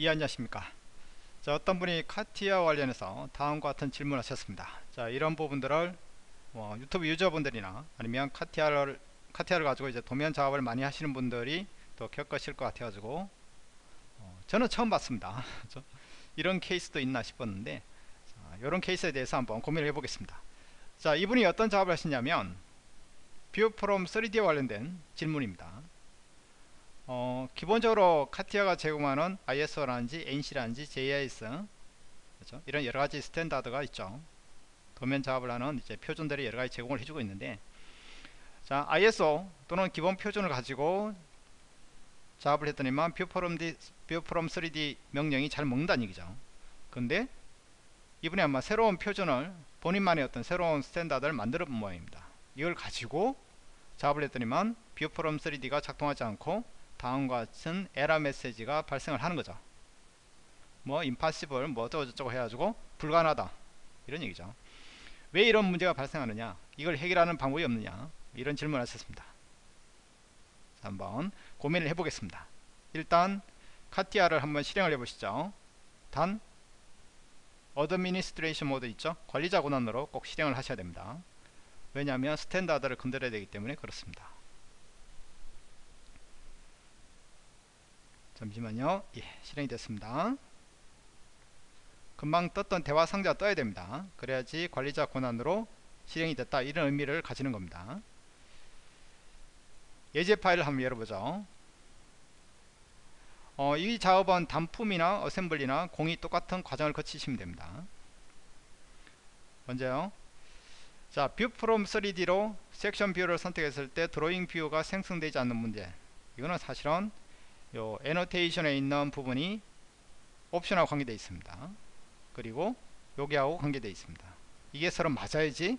이 안녕하십니까? 자 어떤 분이 CATIA 관련해서 다음과 같은 질문을 하셨습니다. 자 이런 부분들을 뭐 유튜브 유저분들이나 아니면 CATIA를 CATIA를 가지고 이제 도면 작업을 많이 하시는 분들이 또 겪으실 것 같아 가지고 어, 저는 처음 봤습니다. 이런 케이스도 있나 싶었는데 자, 이런 케이스에 대해서 한번 고민을 해 보겠습니다. 자 이분이 어떤 작업을 하시냐면 View From 3D에 관련된 질문입니다 어, 기본적으로 CATIA가 제공하는 ISO라든지 ANSI라든지 JIS 그렇죠? 이런 여러가지 standard가 있죠. 도면 작업을 하는 이제 표준들이 여러가지 제공을 해주고 있는데 자 ISO 또는 기본 표준을 가지고 작업을 했더니만 View From, View From 3D 명령이 잘 먹는다는 얘기죠. 근데 이분이 아마 새로운 표준을 본인만의 어떤 새로운 standard를 만들어 본 모양입니다. 이걸 가지고 작업을 했더니만 뷰프롬 3D가 작동하지 않고 다음과 같은 에러 메시지가 발생을 하는 거죠. 뭐 impossible 뭐 어쩌고저쩌고 해가지고 불가능하다. 이런 얘기죠. 왜 이런 문제가 발생하느냐? 이걸 해결하는 방법이 없느냐? 이런 질문을 하셨습니다. 한번 고민을 해보겠습니다. 일단 카티아를 한번 실행을 해보시죠. 단 administration 모드 있죠? 관리자 권한으로 꼭 실행을 하셔야 됩니다. 왜냐하면 standard를 건드려야 되기 때문에 그렇습니다 잠시만요. 예 실행이 됐습니다. 금방 떴던 대화 상자 떠야 됩니다. 그래야지 관리자 권한으로 실행이 됐다. 이런 의미를 가지는 겁니다. 예제 파일을 한번 열어보죠. 어, 이 작업은 단품이나 assembly나 공히 똑같은 과정을 거치시면 됩니다. 먼저요. 자, 뷰 프롬 3D로 섹션 뷰를 선택했을 때 drawing view가 생성되지 않는 문제. 이거는 사실은 요 annotation에 있는 부분이 옵션하고 관계되어 있습니다. 그리고 여기하고 관계되어 있습니다. 이게 서로 맞아야지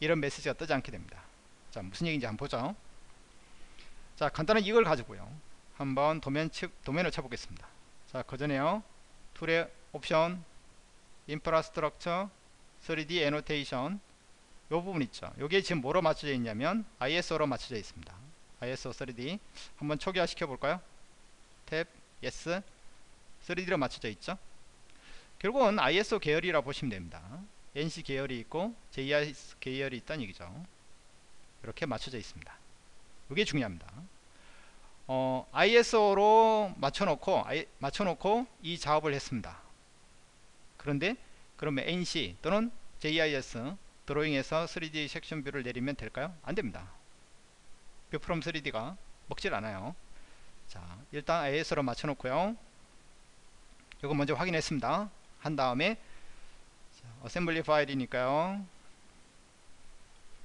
이런 메시지가 뜨지 않게 됩니다. 자 무슨 얘기인지 한번 보죠. 자 간단하게 이걸 가지고요. 한번 도면 치, 도면을 쳐보겠습니다. 자 그전에요. tool의 옵션 infrastructure 3D annotation 요 부분 있죠. 요게 지금 뭐로 맞춰져 있냐면 ISO로 맞춰져 있습니다. ISO 3D 한번 초기화 시켜 볼까요 탭 yes 3D로 맞춰져 있죠? 결국은 ISO 계열이라 보시면 됩니다. ANSI 계열이 있고 JIS 계열이 있다는 얘기죠. 이렇게 맞춰져 있습니다. 이게 중요합니다. 어, ISO로 맞춰놓고 I, 맞춰놓고 이 작업을 했습니다. 그런데 그러면 NC 또는 JIS 드로잉에서 3D 섹션 뷰를 내리면 될까요? 안됩니다. view from 3D가 먹질 않아요 자 일단 ISO로 맞춰 놓고요. 이거 먼저 확인했습니다. 한 다음에 자, assembly 파일이니까요.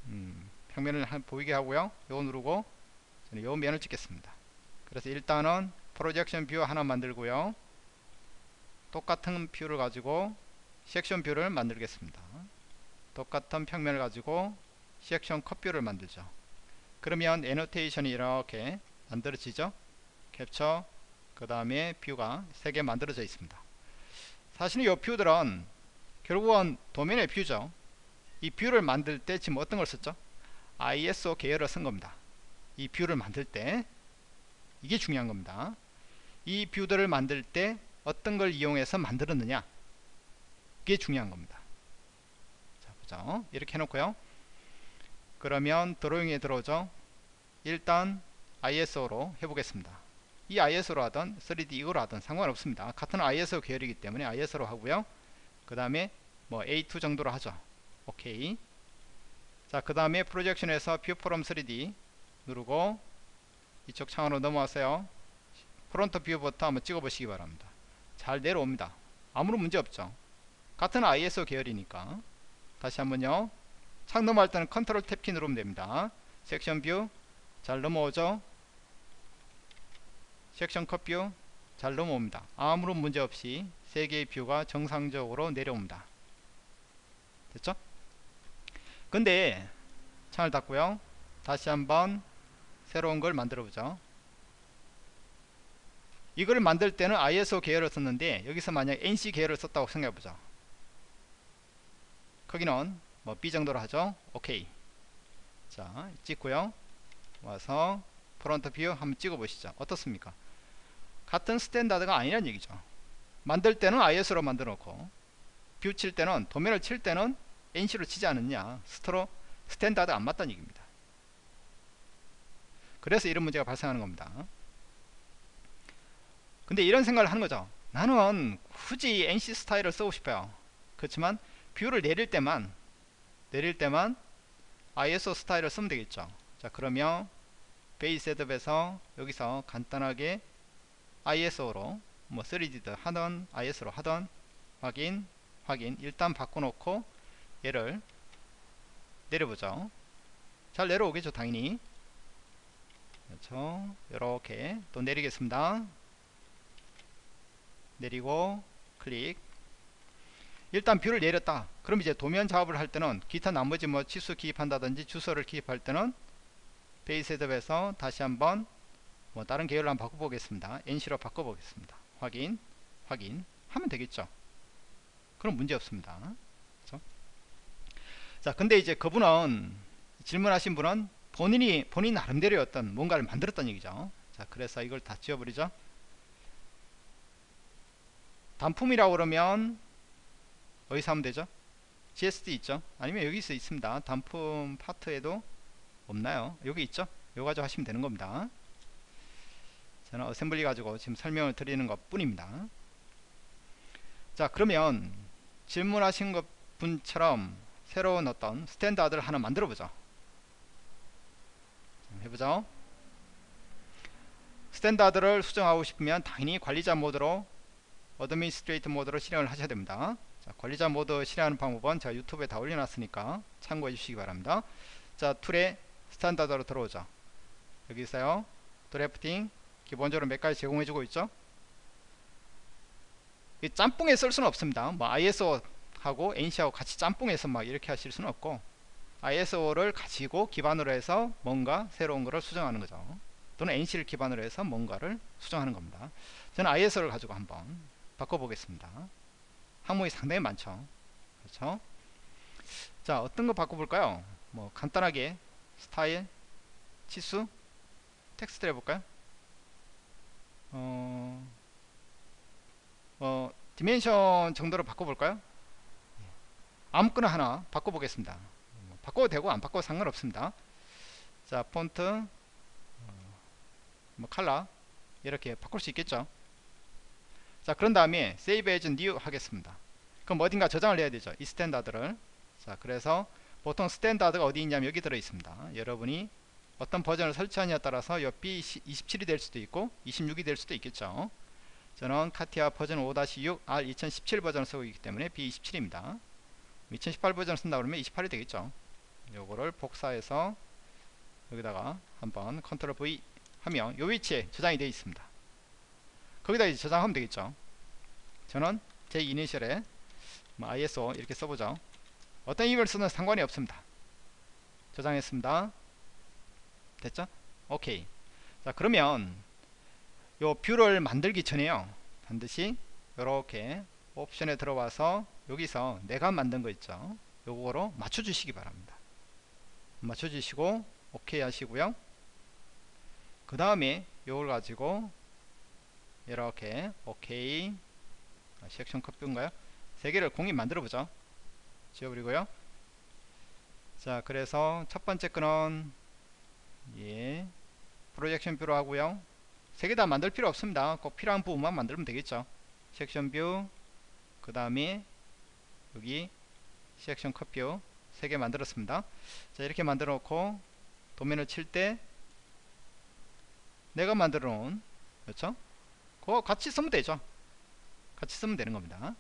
음, 평면을 한, 보이게 하고요. 요거 누르고 저는 요 면을 찍겠습니다. 그래서 일단은 projection view 하나 만들고요. 똑같은 view를 가지고 section view를 만들겠습니다. 똑같은 평면을 가지고 section cut view를 만들죠. 그러면 annotation이 이렇게 만들어지죠 캡처 그 다음에 view가 3개 만들어져 있습니다. 사실은 이 view들은 결국은 도면의 view죠. 이 view를 만들 때 지금 어떤 걸 썼죠? ISO 계열을 쓴 겁니다. 이 view를 만들 때 이게 중요한 겁니다. 이 view들을 만들 때 어떤 걸 이용해서 만들었느냐? 이게 중요한 겁니다. 자 보죠. 이렇게 해놓고요. 그러면 drawing에 들어오죠. 일단 ISO로 해보겠습니다 이 ISO로 하든 3D 이거로 하든 상관없습니다. 같은 ISO 계열이기 때문에 ISO로 하고요. 그 다음에 뭐 A2 정도로 하죠. 오케이. 자그 다음에 프로젝션에서 뷰 프롬 3D 누르고 이쪽 창으로 넘어왔어요. front view부터 한번 찍어 보시기 바랍니다. 잘 내려옵니다. 아무런 문제 없죠. 같은 ISO 계열이니까. 다시 한번요. 창 넘어갈 때는 컨트롤 탭 키 누르면 됩니다. section view. 잘 넘어오죠 section cut view 잘 넘어옵니다. 아무런 문제없이 3개의 view가 정상적으로 내려옵니다. 됐죠? 근데 창을 닫고요. 다시 한번 새로운 걸 만들어 보죠. 이걸 만들 때는 ISO 계열을 썼는데 여기서 만약 ANSI 계열을 썼다고 생각해 보죠. 크기는 뭐 B 정도로 하죠? 오케이. 자 찍고요. 와서 front view 한번 찍어 보시죠. 어떻습니까 같은 standard가 아니란 얘기죠. 만들 때는 ISO로 만들어 놓고 view 칠 때는 도면을 칠 때는 ANSI로 치지 않느냐. 서로 standard 안 맞다는 얘기입니다. 그래서 이런 문제가 발생하는 겁니다. 근데 이런 생각을 하는 거죠. 나는 굳이 ANSI 스타일을 쓰고 싶어요. 그렇지만 view를 내릴 때만 내릴 때만 ISO 스타일을 쓰면 되겠죠. 자 그러면 page setup에서 여기서 간단하게 ISO로 뭐 3D로 하던 ISO로 하던 확인 확인. 일단 바꿔놓고 얘를 내려보죠. 잘 내려오겠죠 당연히? 그렇죠. 이렇게 또 내리겠습니다. 내리고 클릭. 일단 view를 내렸다. 그럼 이제 도면 작업을 할 때는 기타 나머지 뭐 치수 기입한다든지 주서를 기입할 때는 page setup에서 다시 한번 뭐 다른 계열로 한번 바꿔보겠습니다. ANSI로 바꿔보겠습니다. 확인 확인. 하면 되겠죠? 그럼 문제 없습니다. 그렇죠? 자 근데 이제 그분은 질문하신 분은 본인이 본인 나름대로 어떤 뭔가를 만들었단 얘기죠. 자 그래서 이걸 다 지워버리죠. 단품이라고 그러면 어디서 하면 되죠? GSD 있죠? 아니면 여기서 있습니다. 단품 파트에도 없나요? 여기 있죠? 요거 가지고 하시면 되는 겁니다 저는 assembly 가지고 지금 설명을 드리는 것 뿐입니다. 자 그러면 질문하신 것 분처럼 새로운 어떤 standard를 하나 만들어 보죠. 해보죠. standard를 수정하고 싶으면 당연히 관리자 모드로 administrator 모드로 실행을 하셔야 됩니다. 자, 관리자 모드 실행하는 방법은 제가 유튜브에 다 올려놨으니까 참고해 주시기 바랍니다. 자 tool에 standard로 들어오죠. 여기 있어요. drafting 기본적으로 몇 가지 제공해주고 있죠? 이 짬뽕에 쓸 수는 없습니다. 뭐 ISO 하고 ANSI하고 같이 짬뽕해서 막 이렇게 하실 수는 없고 ISO를 가지고 기반으로 해서 뭔가 새로운 거를 수정하는 거죠. 또는 ANSI를 기반으로 해서 뭔가를 수정하는 겁니다. 저는 ISO를 가지고 한번 바꿔보겠습니다. 항목이 상당히 많죠. 그렇죠? 자 어떤 거 바꿔볼까요? 뭐 간단하게 스타일 치수 텍스트 해볼까요 어, 어 dimension 정도로 바꿔볼까요? 아무거나 하나 바꿔보겠습니다. 뭐 바꿔도 되고 안 바꿔도 상관없습니다. 자 폰트 어, 뭐 칼라 이렇게 바꿀 수 있겠죠? 자 그런 다음에 save as new 하겠습니다. 그럼 어딘가 저장을 해야 되죠? 이 standard를. 자 그래서 보통 standard가 어디 있냐면 여기 들어 있습니다. 여러분이 어떤 버전을 설치하냐에 따라서 요 B27이 될 수도 있고 26이 될 수도 있겠죠. 저는 카티아 버전 5-6 R 2017 버전을 쓰고 있기 때문에 B27입니다. 2018 버전을 쓴다 그러면 28이 되겠죠. 요거를 복사해서 여기다가 한번 control V 하면 요 위치에 저장이 되어 있습니다. 거기다 이제 저장하면 되겠죠. 저는 제 이니셜에 뭐 ISO 이렇게 써보죠. 어떤 이름을 쓰든 상관이 없습니다. 저장했습니다 됐죠? 오케이. 자 그러면 요 view를 만들기 전에요. 반드시 이렇게 옵션에 들어와서 여기서 내가 만든 거 있죠? 요거로 맞춰 주시기 바랍니다. 맞춰 주시고 오케이 하시고요. 그 다음에 요걸 가지고 이렇게 오케이 아, 섹션 컷뷰인가요? 세 개를 공이 만들어 보죠. 지워버리고요. 자 그래서 첫 번째 거는 예. projection view로 하고요. 세 개 다 만들 필요 없습니다. 꼭 필요한 부분만 만들면 되겠죠. section view 그 다음에 여기 section cut view 세 개 만들었습니다. 자 이렇게 만들어 놓고 도면을 칠 때 내가 만들어 놓은 그렇죠? 그거 같이 쓰면 되죠. 같이 쓰면 되는 겁니다.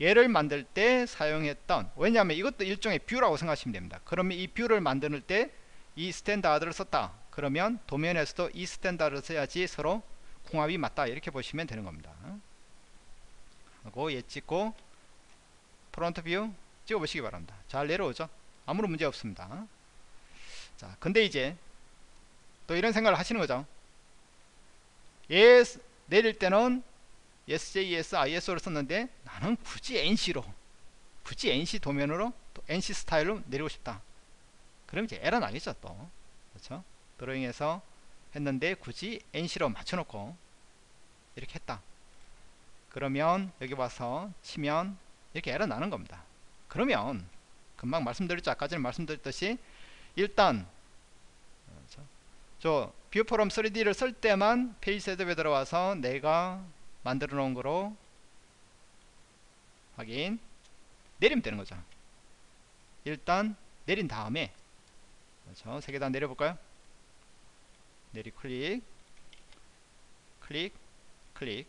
얘를 만들 때 사용했던 왜냐하면 이것도 일종의 view라고 생각하시면 됩니다. 그러면 이 view를 만들 때 이 standard를 썼다. 그러면 도면에서도 이 standard를 써야지 서로 궁합이 맞다. 이렇게 보시면 되는 겁니다. 하고 얘 찍고 front view 찍어 보시기 바랍니다. 잘 내려오죠? 아무런 문제 없습니다. 자 근데 이제 또 이런 생각을 하시는 거죠. 얘 내릴 때는 SJS, ISO를 썼는데 나는 굳이 ANSI로 굳이 ANSI 도면으로 ANSI 스타일로 내리고 싶다 그럼 이제 에러 나겠죠 또. 그렇죠? 드로잉에서 했는데 굳이 ANSI로 맞춰놓고 이렇게 했다. 그러면 여기 와서 치면 이렇게 에러 나는 겁니다. 그러면 금방 말씀드렸죠? 아까 전에 말씀드렸듯이 일단 저 view from 3D를 쓸 때만 page setup에 들어와서 내가 만들어 놓은 거로 확인. 내리면 되는 거죠. 일단 내린 다음에 그렇죠. 세 개 다 내려볼까요? 내리 클릭. 클릭 클릭.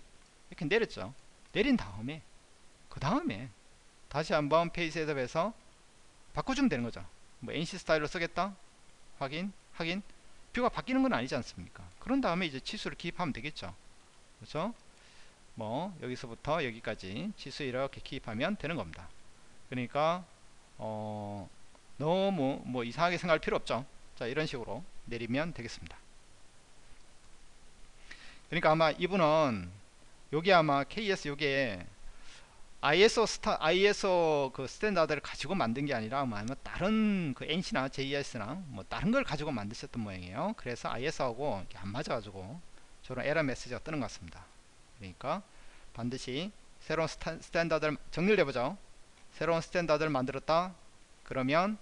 이렇게 내렸죠. 내린 다음에 그 다음에 다시 한번 page setup에서 바꿔주면 되는 거죠. 뭐 ANSI 스타일로 쓰겠다? 확인 확인. view가 바뀌는 건 아니지 않습니까? 그런 다음에 이제 치수를 기입하면 되겠죠. 그렇죠? 뭐 여기서부터 여기까지 치수 이렇게 기입하면 되는 겁니다. 그러니까 어 너무 뭐 이상하게 생각할 필요 없죠 자 이런 식으로 내리면 되겠습니다 그러니까 아마 이분은 여기 아마 KS 요게 ISO 스타 ISO 그 standard를 가지고 만든 게 아니라 뭐 아마 다른 그 ANSI나 JIS나 뭐 다른 걸 가지고 만드셨던 모양이에요. 그래서 ISO하고 안 맞아 가지고 저런 에러 메시지가 뜨는 것 같습니다. 그러니까 반드시 새로운 스타, standard를 정리를 해보죠. 새로운 standard를 만들었다. 그러면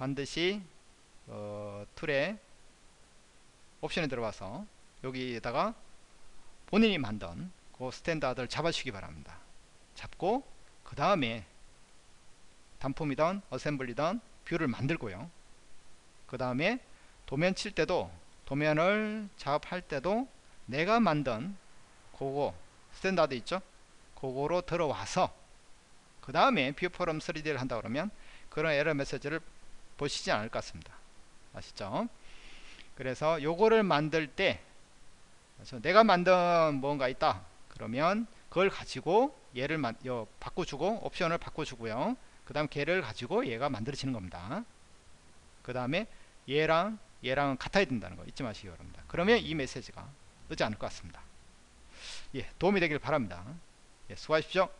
반드시 어, tool에 옵션에 들어와서 여기에다가 본인이 만든 그 standard를 잡아주시기 바랍니다. 잡고 그 다음에 단품이든 assembly든 view를 만들고요. 그 다음에 도면 칠 때도 도면을 작업할 때도 내가 만든 그거 standard 있죠? 그거로 들어와서 그 다음에 view from 3D를 한다 그러면 그런 에러 메시지를 보시지 않을 것 같습니다. 아시죠? 그래서 요거를 만들 때 그래서 내가 만든 뭔가 있다. 그러면 그걸 가지고 얘를 마, 여, 바꿔주고 옵션을 바꿔주고요. 그 다음 걔를 가지고 얘가 만들어지는 겁니다. 그 다음에 얘랑 얘랑은 같아야 된다는 거. 잊지 마시기 바랍니다. 그러면 이 메시지가 뜨지 않을 것 같습니다. 예 도움이 되길 바랍니다. 예, 수고하십시오